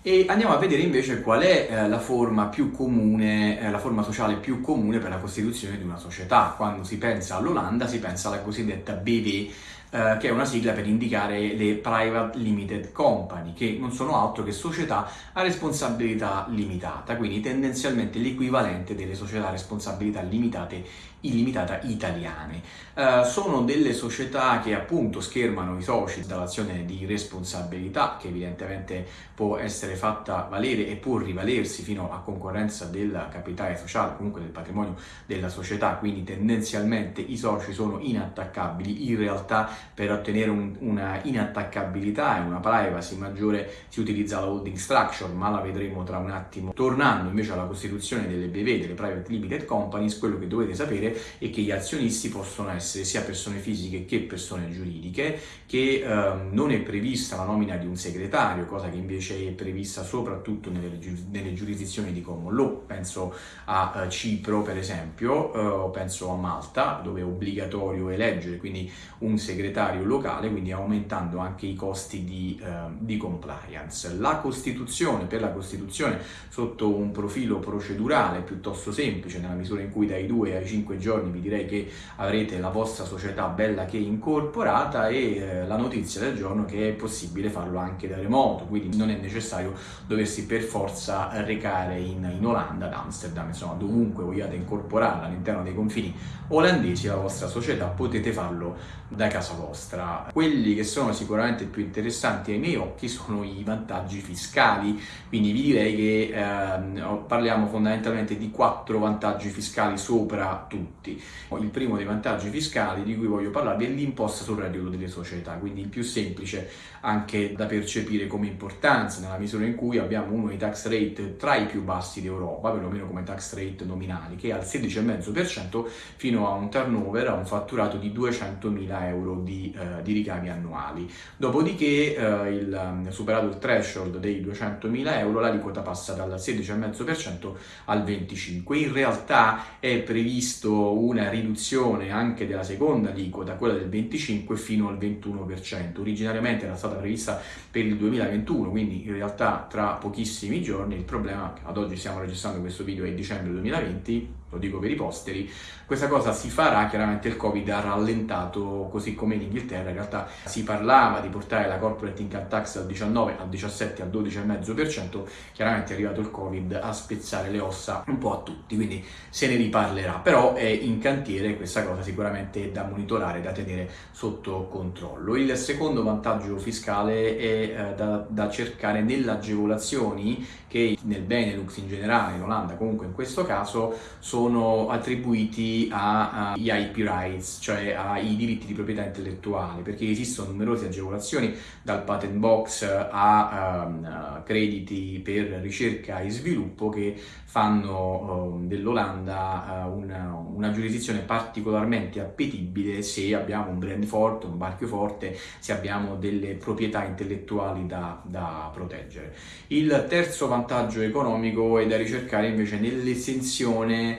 E andiamo a vedere invece qual è eh, la forma più comune, eh, la forma sociale più comune per la costituzione di una società. Quando si pensa all'Olanda si pensa alla cosiddetta BV, eh, che è una sigla per indicare le Private Limited Company, che non sono altro che società a responsabilità limitata, quindi tendenzialmente l'equivalente delle società a responsabilità limitate illimitata italiane. Uh, sono delle società che appunto schermano i soci dall'azione di responsabilità che evidentemente può essere fatta valere e può rivalersi fino a concorrenza del capitale sociale, comunque del patrimonio della società, quindi tendenzialmente i soci sono inattaccabili, in realtà per ottenere un, una inattaccabilità e una privacy maggiore si utilizza la holding structure, ma la vedremo tra un attimo. Tornando invece alla costituzione delle BV, delle Private Limited Companies, quello che dovete sapere è che gli azionisti possono essere sia persone fisiche che persone giuridiche, che ehm, non è prevista la nomina di un segretario, cosa che invece è prevista soprattutto nelle, nelle giurisdizioni di common law, penso a uh, Cipro per esempio, o penso a Malta, dove è obbligatorio eleggere quindi un segretario locale, quindi aumentando anche i costi di, eh, di compliance. La Costituzione, per la Costituzione, sotto un profilo procedurale piuttosto semplice, nella misura in cui dai 2 ai 5 giorni vi direi che avrete la vostra società bella che incorporata e eh, la notizia del giorno che è possibile farlo anche da remoto, quindi non è necessario doversi per forza recare in, in Olanda, ad Amsterdam, insomma dovunque vogliate incorporarla all'interno dei confini olandesi la vostra società potete farlo da casa vostra. Quelli che sono sicuramente più interessanti ai miei occhi sono i vantaggi fiscali, quindi vi direi che eh, parliamo fondamentalmente di quattro vantaggi fiscali sopra tutti. Il primo dei vantaggi fiscali di cui voglio parlarvi è l'imposta sul reddito delle società, quindi il più semplice anche da percepire come importanza nella misura in cui abbiamo uno dei tax rate tra i più bassi d'Europa, perlomeno come tax rate nominali, che è al 16,5% fino a un turnover, a un fatturato di 200.000 euro di, eh, di ricavi annuali. Dopodiché, eh, il, um, superato il threshold dei 200.000 euro, l'aliquota passa dal 16,5% al 25%. In realtà è previsto una riduzione anche della seconda aliquota, quella del 25% fino al 21%. Originariamente era stata prevista per il 2021, quindi in realtà tra pochissimi giorni. Il problema, ad oggi stiamo registrando questo video, è dicembre 2020, lo dico per i posteri, questa cosa si farà, chiaramente il Covid ha rallentato, così come in Inghilterra, in realtà si parlava di portare la corporate income tax dal 19 al 17 al 12,5%, chiaramente è arrivato il Covid a spezzare le ossa un po' a tutti, quindi se ne riparlerà, però è in cantiere questa cosa sicuramente da monitorare, da tenere sotto controllo. Il secondo vantaggio fiscale è eh, da, da cercare nelle agevolazioni che nel Benelux in generale, in Olanda comunque in questo caso, sono sono attribuiti agli IP rights, cioè ai diritti di proprietà intellettuale, perché esistono numerose agevolazioni dal patent box a um, crediti per ricerca e sviluppo che fanno um, dell'Olanda uh, una, una, giurisdizione particolarmente appetibile se abbiamo un brand forte, un marchio forte, se abbiamo delle proprietà intellettuali da, da proteggere. Il terzo vantaggio economico è da ricercare invece nell'estensione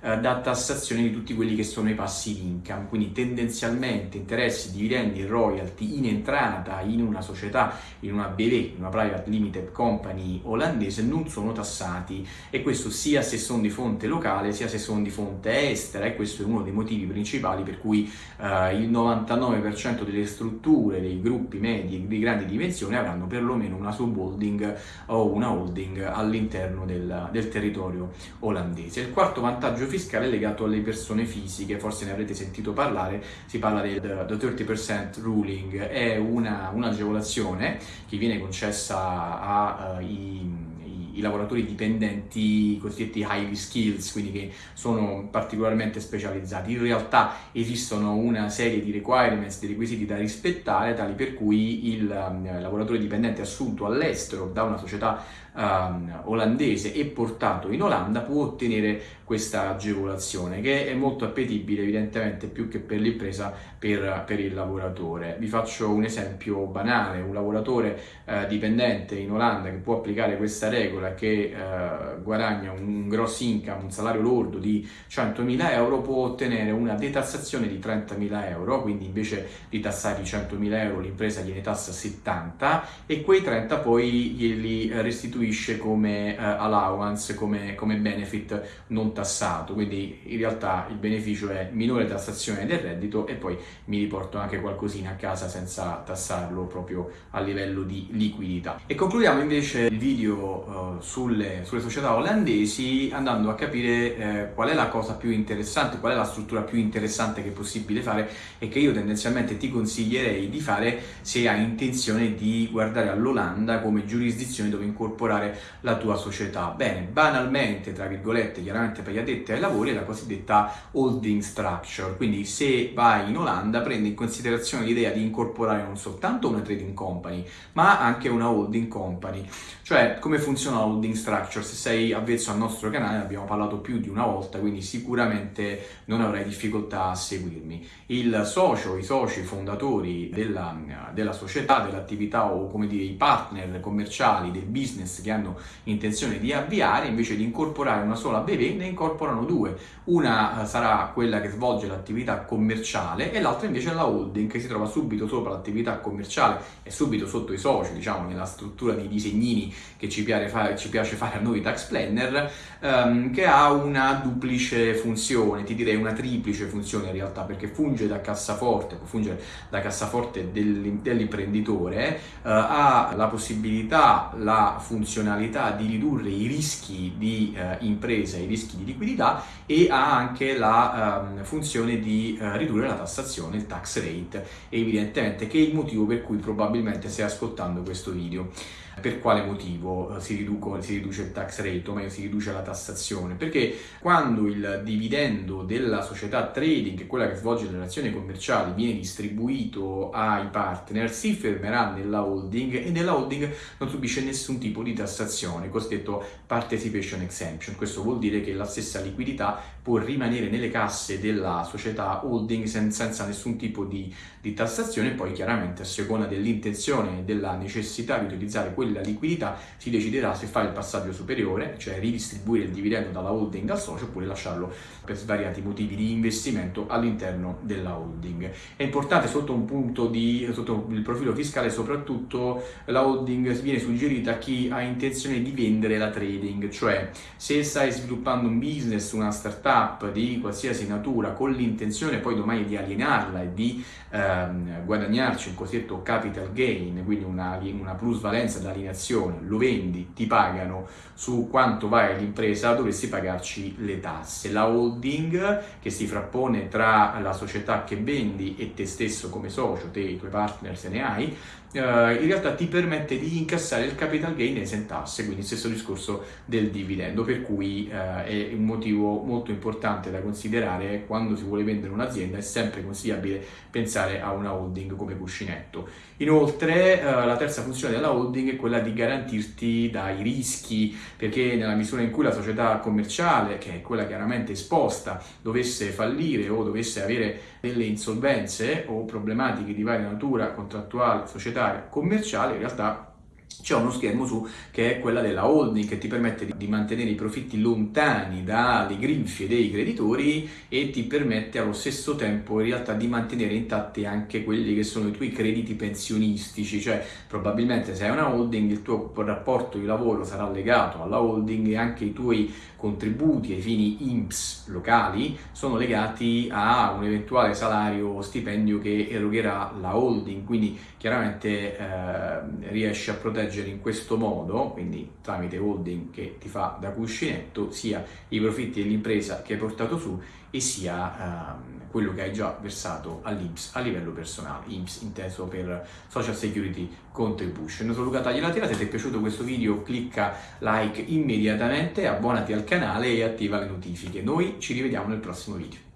eh, da tassazione di tutti quelli che sono i passive income, quindi tendenzialmente interessi, dividendi royalty in entrata in una società, in una BV, in una private limited company olandese non sono tassati. E questo sia se sono di fonte locale sia se sono di fonte estera. E questo è uno dei motivi principali per cui eh, il 99% delle strutture dei gruppi medi di grandi dimensioni avranno perlomeno una subholding o una holding all'interno del, del territorio olandese. Il quarto vantaggio fiscale legato alle persone fisiche, forse ne avrete sentito parlare, si parla del the 30% ruling, è un'agevolazione che viene concessa ai uh, i lavoratori dipendenti cosiddetti highly skills, quindi che sono particolarmente specializzati. In realtà esistono una serie di requirements, di requisiti da rispettare, tali per cui il um, lavoratore dipendente assunto all'estero da una società um, olandese e portato in Olanda può ottenere questa agevolazione che è molto appetibile evidentemente più che per l'impresa per, per, il lavoratore. Vi faccio un esempio banale, un lavoratore uh, dipendente in Olanda che può applicare questa regola che eh, guadagna un gross income, un salario lordo di 100.000 euro può ottenere una detassazione di 30.000 euro, quindi invece di tassare i 100.000 euro l'impresa gliene tassa 70 e quei 30 poi glieli restituisce come eh, allowance, come, come benefit non tassato, quindi in realtà il beneficio è minore tassazione del reddito e poi mi riporto anche qualcosina a casa senza tassarlo proprio a livello di liquidità. E concludiamo invece il video uh, sulle, sulle, società olandesi andando a capire eh, qual è la cosa più interessante, qual è la struttura più interessante che è possibile fare e che io tendenzialmente ti consiglierei di fare se hai intenzione di guardare all'Olanda come giurisdizione dove incorporare la tua società. Bene, banalmente, tra virgolette, chiaramente per gli addetti ai lavori è la cosiddetta holding structure, quindi se vai in Olanda prendi in considerazione l'idea di incorporare non soltanto una trading company, ma anche una holding company. Cioè, come funziona la holding structure? Se sei avvezzo al nostro canale, abbiamo parlato più di una volta, quindi sicuramente non avrai difficoltà a seguirmi. Il socio, i soci fondatori della, della società, dell'attività o come dire i partner commerciali del business che hanno intenzione di avviare, invece di incorporare una sola BV, incorporano due. Una eh, sarà quella che svolge l'attività commerciale e l'altra invece è la holding che si trova subito sopra l'attività commerciale e subito sotto i soci, diciamo nella struttura di disegnini che ci piace fare, ci piace fare a noi tax planner, ehm, che ha una duplice funzione, ti direi una triplice funzione in realtà, perché funge da cassaforte, può fungere da cassaforte dell'imprenditore, eh, ha la possibilità, la funzionalità di ridurre i rischi di eh, impresa, i rischi di liquidità e ha anche la ehm, funzione di eh, ridurre la tassazione, il tax rate, evidentemente che è il motivo per cui probabilmente stai ascoltando questo video. Per quale motivo eh, si, riduco, si, riduce il tax rate, o meglio si riduce la tassazione? Perché quando il dividendo della società trading, quella che svolge le relazioni commerciali, viene distribuito ai partner, si fermerà nella holding e nella holding non subisce nessun tipo di tassazione, cosiddetto participation exemption. Questo vuol dire che la stessa liquidità può rimanere nelle casse della società holding senza, nessun tipo di, di tassazione, poi chiaramente a seconda dell'intenzione e della necessità di utilizzare quel quella liquidità si deciderà se fare il passaggio superiore, cioè ridistribuire il dividendo dalla holding al socio oppure lasciarlo per svariati motivi di investimento all'interno della holding. È importante sotto un punto di, sotto il profilo fiscale soprattutto la holding viene suggerita a chi ha intenzione di vendere la trading, cioè se stai sviluppando un business, una startup di qualsiasi natura con l'intenzione poi domani di alienarla e di ehm, guadagnarci un cosiddetto capital gain, quindi una, una plusvalenza da alienazione, lo vendi, ti pagano su quanto vale l'impresa, dovresti pagarci le tasse. La holding che si frappone tra la società che vendi e te stesso come socio, te e i tuoi partner se ne hai, Uh, in realtà ti permette di incassare il capital gain esentasse, quindi stesso discorso del dividendo, per cui uh, è un motivo molto importante da considerare quando si vuole vendere un'azienda, è sempre consigliabile pensare a una holding come cuscinetto. Inoltre uh, la terza funzione della holding è quella di garantirti dai rischi, perché nella misura in cui la società commerciale, che è quella chiaramente esposta, dovesse fallire o dovesse avere delle insolvenze o problematiche di varia natura contrattuale, societaria, societaria commerciale in realtà c'è uno schermo su che è quella della holding che ti permette di mantenere i profitti lontani dalle grinfie dei creditori e ti permette allo stesso tempo in realtà di mantenere intatti anche quelli che sono i tuoi crediti pensionistici, cioè probabilmente se hai una holding il tuo rapporto di lavoro sarà legato alla holding e anche i tuoi contributi ai fini INPS locali sono legati a un eventuale salario o stipendio che erogherà la holding, quindi chiaramente eh, riesci a proteggere in questo modo, quindi tramite holding che ti fa da cuscinetto, sia i profitti dell'impresa che hai portato su e sia eh, quello che hai già versato all'INPS a livello personale, INPS inteso per Social Security Contribution. Sono Luca Tagliatela, se ti è piaciuto questo video clicca like immediatamente, abbonati al canale e attiva le notifiche. Noi ci rivediamo nel prossimo video.